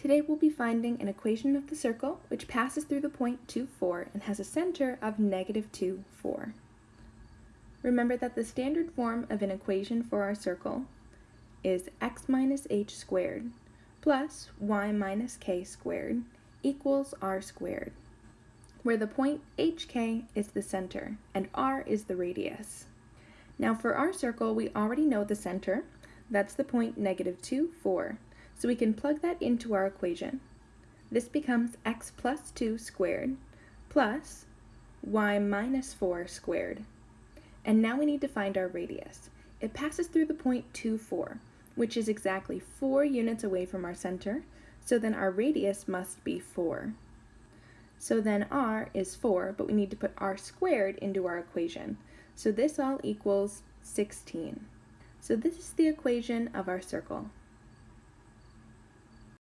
Today we'll be finding an equation of the circle which passes through the point 2, 4 and has a center of negative 2, 4. Remember that the standard form of an equation for our circle is x minus h squared plus y minus k squared equals r squared, where the point hk is the center and r is the radius. Now for our circle, we already know the center, that's the point negative 2, 4, so we can plug that into our equation. This becomes x plus 2 squared plus y minus 4 squared. And now we need to find our radius. It passes through the point 2, 4, which is exactly 4 units away from our center, so then our radius must be 4. So then r is 4, but we need to put r squared into our equation. So this all equals 16. So this is the equation of our circle.